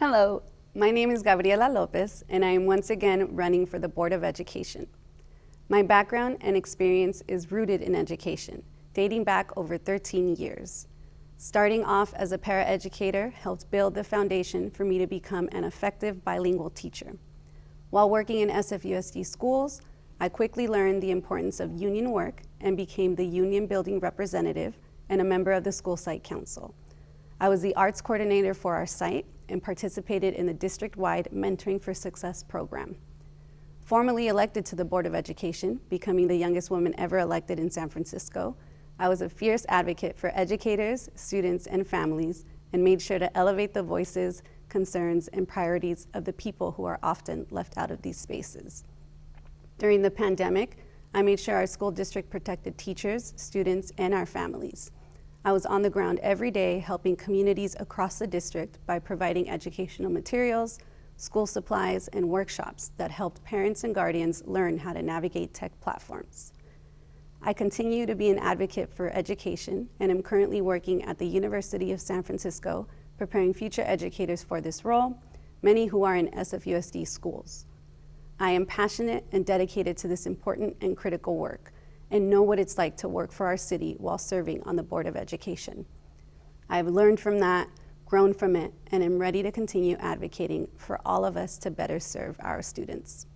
Hello, my name is Gabriela Lopez, and I am once again running for the Board of Education. My background and experience is rooted in education, dating back over 13 years. Starting off as a paraeducator helped build the foundation for me to become an effective bilingual teacher. While working in SFUSD schools, I quickly learned the importance of union work and became the union building representative and a member of the school site council. I was the arts coordinator for our site and participated in the district-wide Mentoring for Success program. Formally elected to the Board of Education, becoming the youngest woman ever elected in San Francisco, I was a fierce advocate for educators, students, and families, and made sure to elevate the voices, concerns, and priorities of the people who are often left out of these spaces. During the pandemic, I made sure our school district protected teachers, students, and our families. I was on the ground every day helping communities across the district by providing educational materials, school supplies, and workshops that helped parents and guardians learn how to navigate tech platforms. I continue to be an advocate for education and am currently working at the University of San Francisco preparing future educators for this role, many who are in SFUSD schools. I am passionate and dedicated to this important and critical work and know what it's like to work for our city while serving on the Board of Education. I've learned from that, grown from it, and am ready to continue advocating for all of us to better serve our students.